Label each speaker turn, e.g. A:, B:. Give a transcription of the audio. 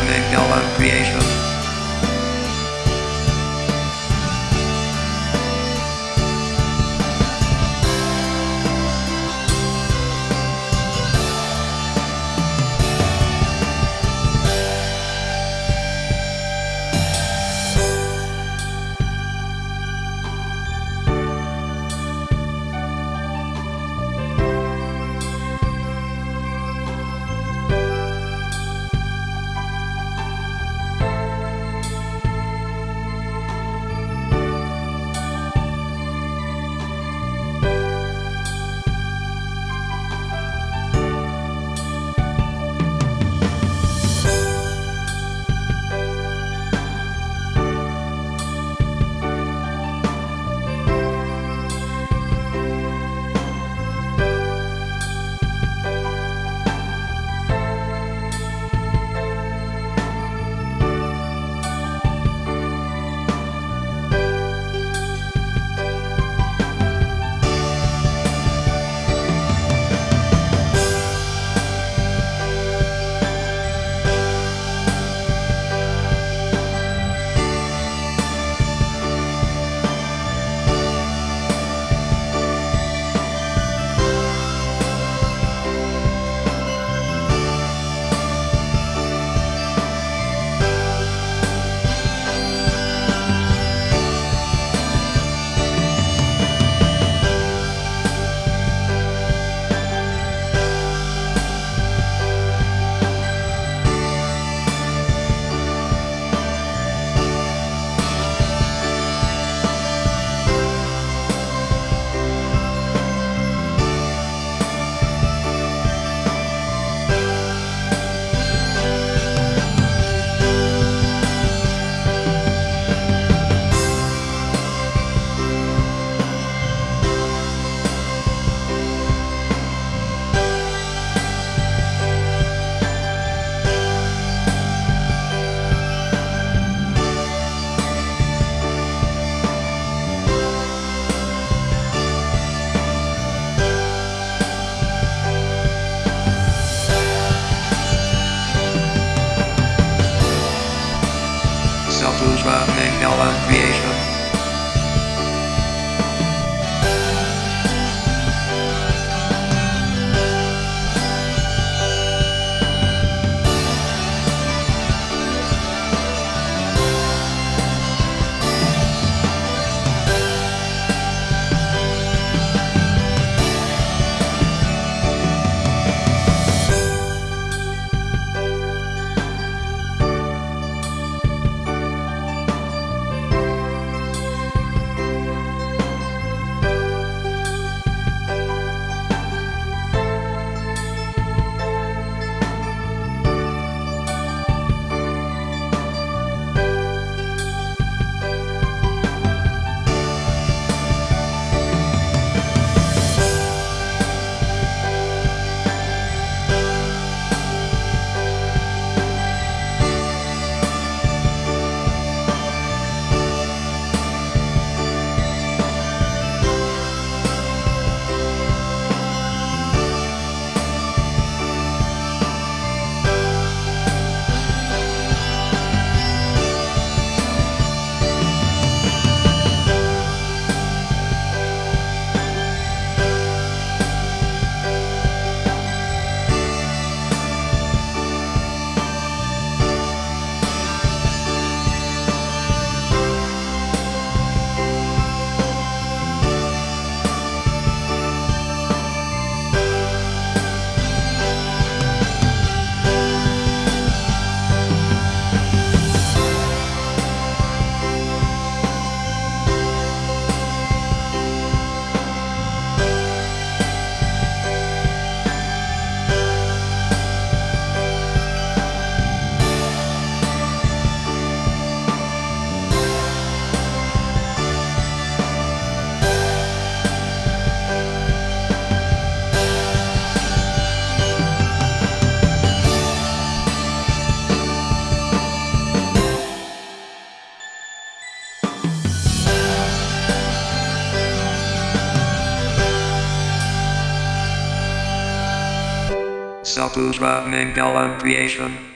A: Macmillan Creation. Self-Blues Macmillan Creation. Self-Blues Macmillan Creation.